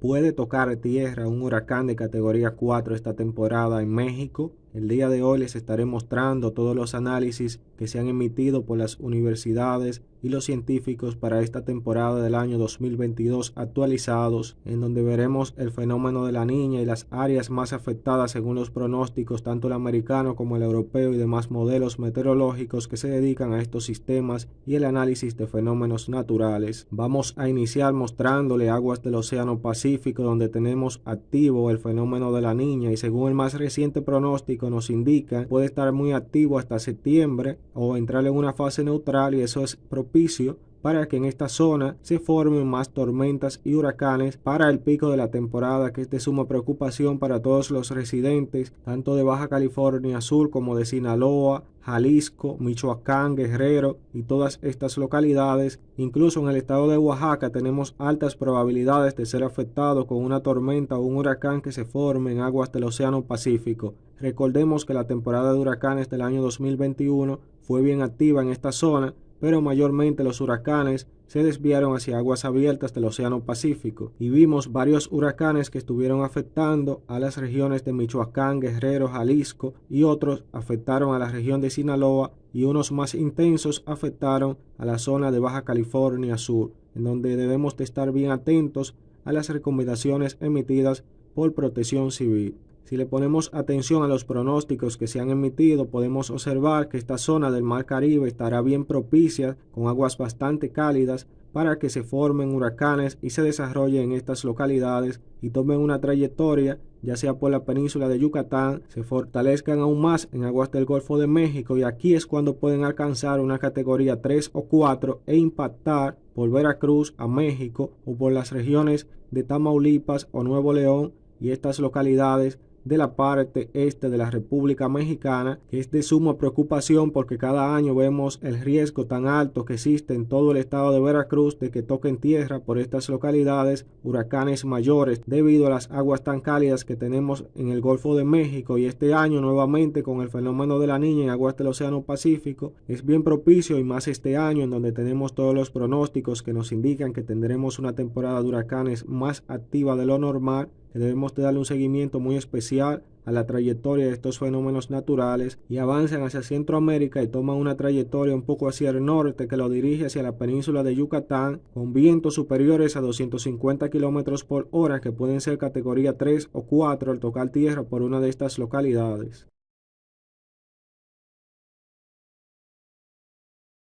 puede tocar tierra un huracán de categoría 4 esta temporada en México. El día de hoy les estaré mostrando todos los análisis que se han emitido por las universidades y los científicos para esta temporada del año 2022 actualizados, en donde veremos el fenómeno de la niña y las áreas más afectadas según los pronósticos tanto el americano como el europeo y demás modelos meteorológicos que se dedican a estos sistemas y el análisis de fenómenos naturales. Vamos a iniciar mostrándole aguas del Océano Pacífico donde tenemos activo el fenómeno de la niña y según el más reciente pronóstico nos indica puede estar muy activo hasta septiembre o entrar en una fase neutral y eso es propicio para que en esta zona se formen más tormentas y huracanes para el pico de la temporada que es de suma preocupación para todos los residentes tanto de Baja California Sur como de Sinaloa, Jalisco, Michoacán, Guerrero y todas estas localidades. Incluso en el estado de Oaxaca tenemos altas probabilidades de ser afectados con una tormenta o un huracán que se forme en aguas del Océano Pacífico. Recordemos que la temporada de huracanes del año 2021 fue bien activa en esta zona pero mayormente los huracanes se desviaron hacia aguas abiertas del Océano Pacífico y vimos varios huracanes que estuvieron afectando a las regiones de Michoacán, Guerrero, Jalisco y otros afectaron a la región de Sinaloa y unos más intensos afectaron a la zona de Baja California Sur, en donde debemos de estar bien atentos a las recomendaciones emitidas por Protección Civil. Si le ponemos atención a los pronósticos que se han emitido, podemos observar que esta zona del Mar Caribe estará bien propicia, con aguas bastante cálidas, para que se formen huracanes y se desarrollen en estas localidades y tomen una trayectoria, ya sea por la península de Yucatán, se fortalezcan aún más en aguas del Golfo de México y aquí es cuando pueden alcanzar una categoría 3 o 4 e impactar por Veracruz a México o por las regiones de Tamaulipas o Nuevo León y estas localidades de la parte este de la República Mexicana, que es de suma preocupación porque cada año vemos el riesgo tan alto que existe en todo el estado de Veracruz de que toquen tierra por estas localidades huracanes mayores debido a las aguas tan cálidas que tenemos en el Golfo de México. Y este año nuevamente con el fenómeno de la niña en aguas del Océano Pacífico es bien propicio y más este año en donde tenemos todos los pronósticos que nos indican que tendremos una temporada de huracanes más activa de lo normal debemos de darle un seguimiento muy especial a la trayectoria de estos fenómenos naturales y avanzan hacia Centroamérica y toman una trayectoria un poco hacia el norte que lo dirige hacia la península de Yucatán con vientos superiores a 250 kilómetros por hora que pueden ser categoría 3 o 4 al tocar tierra por una de estas localidades.